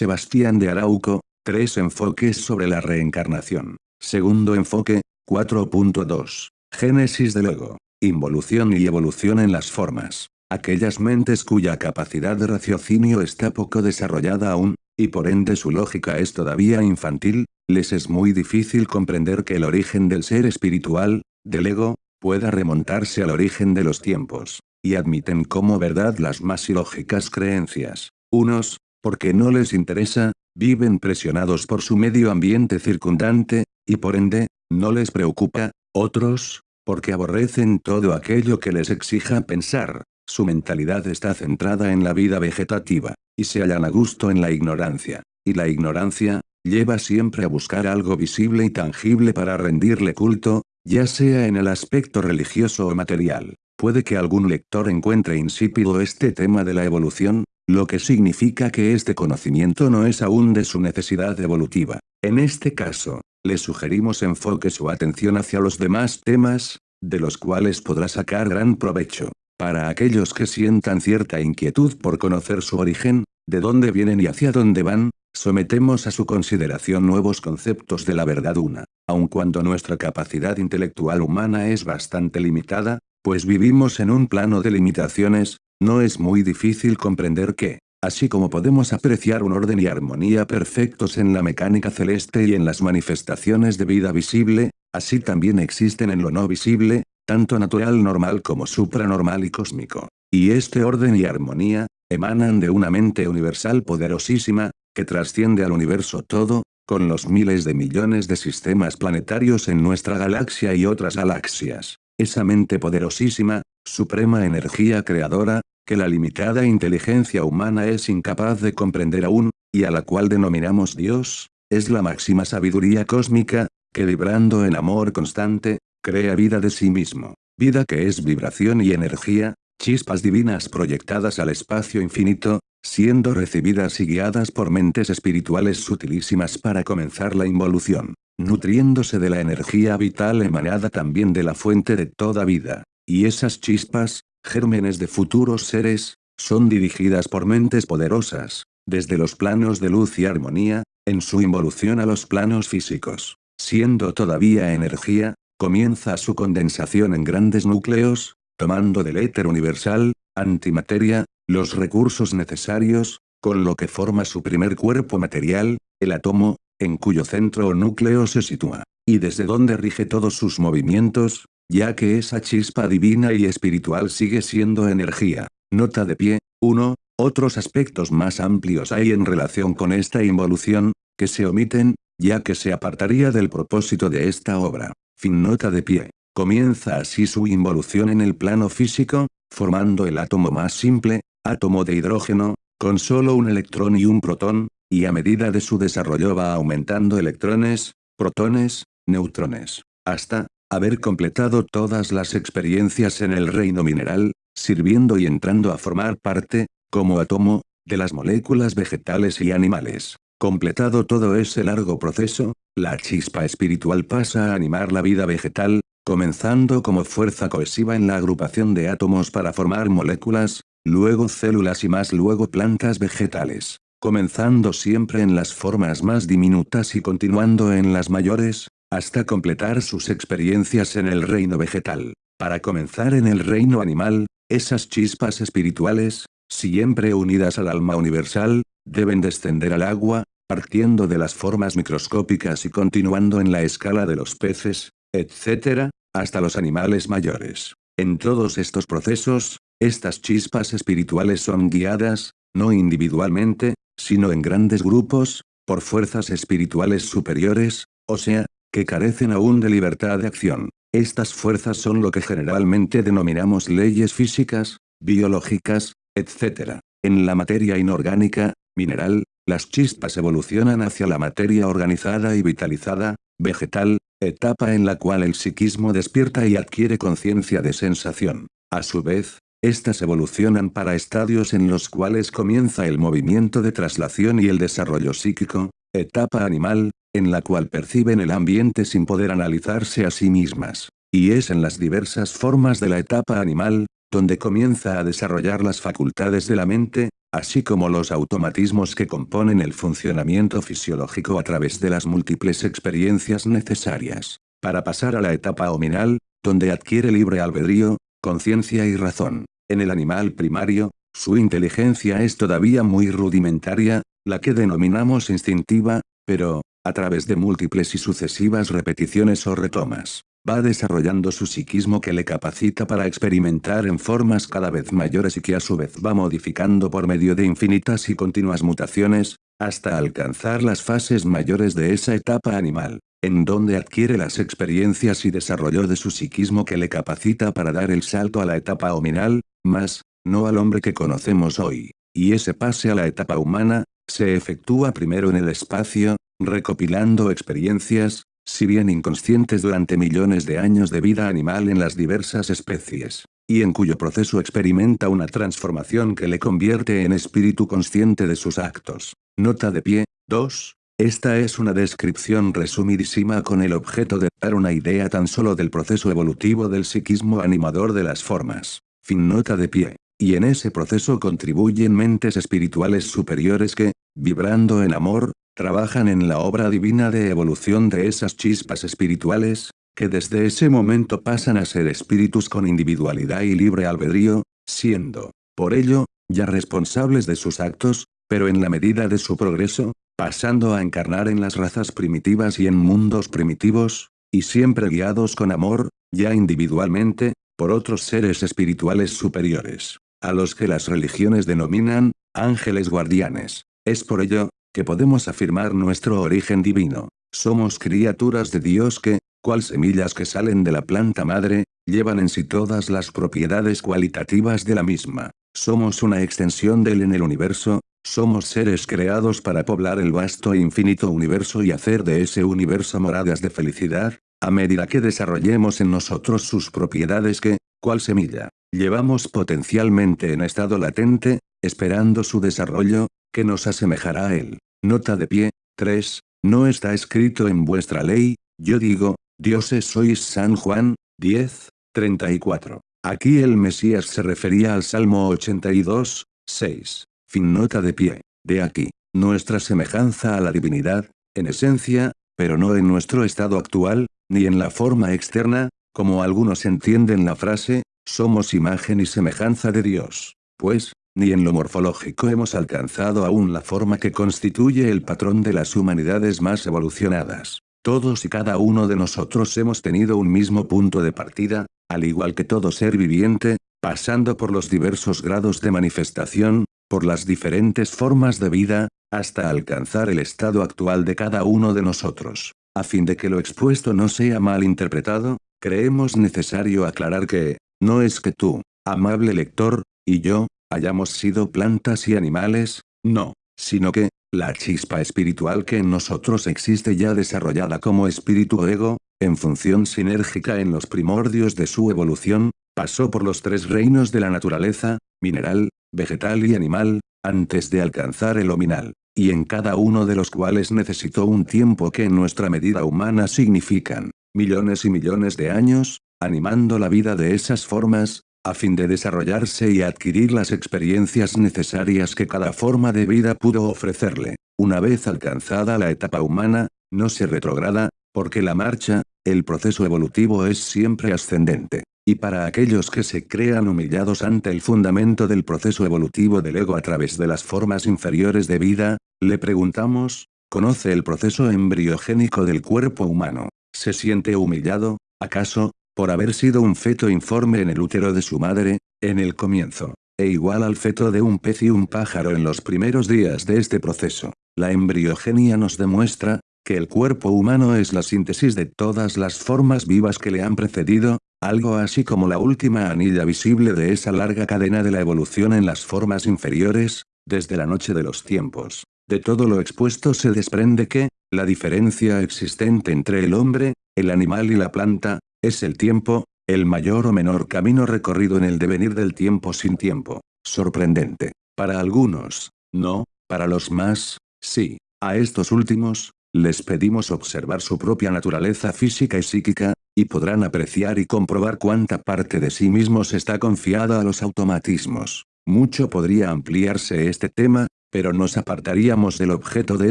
Sebastián de Arauco, tres enfoques sobre la reencarnación. Segundo enfoque, 4.2. Génesis del ego. Involución y evolución en las formas. Aquellas mentes cuya capacidad de raciocinio está poco desarrollada aún, y por ende su lógica es todavía infantil, les es muy difícil comprender que el origen del ser espiritual, del ego, pueda remontarse al origen de los tiempos, y admiten como verdad las más ilógicas creencias. Unos, porque no les interesa, viven presionados por su medio ambiente circundante, y por ende, no les preocupa, otros, porque aborrecen todo aquello que les exija pensar, su mentalidad está centrada en la vida vegetativa, y se hallan a gusto en la ignorancia, y la ignorancia, lleva siempre a buscar algo visible y tangible para rendirle culto, ya sea en el aspecto religioso o material. Puede que algún lector encuentre insípido este tema de la evolución, lo que significa que este conocimiento no es aún de su necesidad evolutiva. En este caso, le sugerimos enfoque su atención hacia los demás temas, de los cuales podrá sacar gran provecho. Para aquellos que sientan cierta inquietud por conocer su origen, de dónde vienen y hacia dónde van, sometemos a su consideración nuevos conceptos de la verdad una. Aun cuando nuestra capacidad intelectual humana es bastante limitada, pues vivimos en un plano de limitaciones, no es muy difícil comprender que, así como podemos apreciar un orden y armonía perfectos en la mecánica celeste y en las manifestaciones de vida visible, así también existen en lo no visible, tanto natural normal como supranormal y cósmico. Y este orden y armonía, emanan de una mente universal poderosísima, que trasciende al universo todo, con los miles de millones de sistemas planetarios en nuestra galaxia y otras galaxias. Esa mente poderosísima, suprema energía creadora, que la limitada inteligencia humana es incapaz de comprender aún, y a la cual denominamos Dios, es la máxima sabiduría cósmica, que vibrando en amor constante, crea vida de sí mismo. Vida que es vibración y energía, chispas divinas proyectadas al espacio infinito, siendo recibidas y guiadas por mentes espirituales sutilísimas para comenzar la involución nutriéndose de la energía vital emanada también de la fuente de toda vida. Y esas chispas, gérmenes de futuros seres, son dirigidas por mentes poderosas, desde los planos de luz y armonía, en su involución a los planos físicos. Siendo todavía energía, comienza su condensación en grandes núcleos, tomando del éter universal, antimateria, los recursos necesarios, con lo que forma su primer cuerpo material, el átomo, en cuyo centro o núcleo se sitúa, y desde donde rige todos sus movimientos, ya que esa chispa divina y espiritual sigue siendo energía. Nota de pie, 1. Otros aspectos más amplios hay en relación con esta involución, que se omiten, ya que se apartaría del propósito de esta obra. Fin nota de pie. Comienza así su involución en el plano físico, formando el átomo más simple, átomo de hidrógeno, con solo un electrón y un protón, y a medida de su desarrollo va aumentando electrones, protones, neutrones, hasta, haber completado todas las experiencias en el reino mineral, sirviendo y entrando a formar parte, como átomo, de las moléculas vegetales y animales. Completado todo ese largo proceso, la chispa espiritual pasa a animar la vida vegetal, comenzando como fuerza cohesiva en la agrupación de átomos para formar moléculas, luego células y más luego plantas vegetales comenzando siempre en las formas más diminutas y continuando en las mayores, hasta completar sus experiencias en el reino vegetal. Para comenzar en el reino animal, esas chispas espirituales, siempre unidas al alma universal, deben descender al agua, partiendo de las formas microscópicas y continuando en la escala de los peces, etc., hasta los animales mayores. En todos estos procesos, estas chispas espirituales son guiadas, no individualmente, sino en grandes grupos, por fuerzas espirituales superiores, o sea, que carecen aún de libertad de acción. Estas fuerzas son lo que generalmente denominamos leyes físicas, biológicas, etc. En la materia inorgánica, mineral, las chispas evolucionan hacia la materia organizada y vitalizada, vegetal, etapa en la cual el psiquismo despierta y adquiere conciencia de sensación. A su vez, estas evolucionan para estadios en los cuales comienza el movimiento de traslación y el desarrollo psíquico, etapa animal, en la cual perciben el ambiente sin poder analizarse a sí mismas. Y es en las diversas formas de la etapa animal, donde comienza a desarrollar las facultades de la mente, así como los automatismos que componen el funcionamiento fisiológico a través de las múltiples experiencias necesarias, para pasar a la etapa ominal, donde adquiere libre albedrío, conciencia y razón. En el animal primario, su inteligencia es todavía muy rudimentaria, la que denominamos instintiva, pero, a través de múltiples y sucesivas repeticiones o retomas, va desarrollando su psiquismo que le capacita para experimentar en formas cada vez mayores y que a su vez va modificando por medio de infinitas y continuas mutaciones, hasta alcanzar las fases mayores de esa etapa animal, en donde adquiere las experiencias y desarrollo de su psiquismo que le capacita para dar el salto a la etapa hominal, más, no al hombre que conocemos hoy. Y ese pase a la etapa humana, se efectúa primero en el espacio, recopilando experiencias, si bien inconscientes durante millones de años de vida animal en las diversas especies, y en cuyo proceso experimenta una transformación que le convierte en espíritu consciente de sus actos. Nota de pie, 2. Esta es una descripción resumidísima con el objeto de dar una idea tan solo del proceso evolutivo del psiquismo animador de las formas. Fin nota de pie. Y en ese proceso contribuyen mentes espirituales superiores que, vibrando en amor, trabajan en la obra divina de evolución de esas chispas espirituales, que desde ese momento pasan a ser espíritus con individualidad y libre albedrío, siendo, por ello, ya responsables de sus actos, pero en la medida de su progreso, pasando a encarnar en las razas primitivas y en mundos primitivos, y siempre guiados con amor, ya individualmente, por otros seres espirituales superiores, a los que las religiones denominan, ángeles guardianes. Es por ello, que podemos afirmar nuestro origen divino. Somos criaturas de Dios que, cual semillas que salen de la planta madre, llevan en sí todas las propiedades cualitativas de la misma. Somos una extensión de él en el universo, somos seres creados para poblar el vasto e infinito universo y hacer de ese universo moradas de felicidad, a medida que desarrollemos en nosotros sus propiedades que, cual semilla, llevamos potencialmente en estado latente, esperando su desarrollo, que nos asemejará a él. Nota de pie, 3. No está escrito en vuestra ley, yo digo, dioses sois San Juan, 10, 34. Aquí el Mesías se refería al Salmo 82, 6. Fin nota de pie. De aquí, nuestra semejanza a la divinidad, en esencia, pero no en nuestro estado actual, ni en la forma externa, como algunos entienden la frase, somos imagen y semejanza de Dios. Pues, ni en lo morfológico hemos alcanzado aún la forma que constituye el patrón de las humanidades más evolucionadas. Todos y cada uno de nosotros hemos tenido un mismo punto de partida, al igual que todo ser viviente, pasando por los diversos grados de manifestación, por las diferentes formas de vida, hasta alcanzar el estado actual de cada uno de nosotros. A fin de que lo expuesto no sea mal interpretado, creemos necesario aclarar que, no es que tú, amable lector, y yo, hayamos sido plantas y animales, no, sino que, la chispa espiritual que en nosotros existe ya desarrollada como espíritu ego, en función sinérgica en los primordios de su evolución, pasó por los tres reinos de la naturaleza, mineral, vegetal y animal, antes de alcanzar el ominal, y en cada uno de los cuales necesitó un tiempo que en nuestra medida humana significan, millones y millones de años, animando la vida de esas formas, a fin de desarrollarse y adquirir las experiencias necesarias que cada forma de vida pudo ofrecerle. Una vez alcanzada la etapa humana, no se retrograda, porque la marcha, el proceso evolutivo es siempre ascendente. Y para aquellos que se crean humillados ante el fundamento del proceso evolutivo del ego a través de las formas inferiores de vida, le preguntamos, ¿conoce el proceso embriogénico del cuerpo humano? ¿Se siente humillado, acaso, por haber sido un feto informe en el útero de su madre, en el comienzo, e igual al feto de un pez y un pájaro en los primeros días de este proceso. La embriogenia nos demuestra, que el cuerpo humano es la síntesis de todas las formas vivas que le han precedido, algo así como la última anilla visible de esa larga cadena de la evolución en las formas inferiores, desde la noche de los tiempos. De todo lo expuesto se desprende que, la diferencia existente entre el hombre, el animal y la planta, es el tiempo, el mayor o menor camino recorrido en el devenir del tiempo sin tiempo. Sorprendente. Para algunos, no, para los más, sí. A estos últimos, les pedimos observar su propia naturaleza física y psíquica, y podrán apreciar y comprobar cuánta parte de sí mismos está confiada a los automatismos. Mucho podría ampliarse este tema, pero nos apartaríamos del objeto de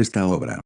esta obra.